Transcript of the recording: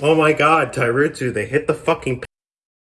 Oh my god, Tyrutsu, they hit the fucking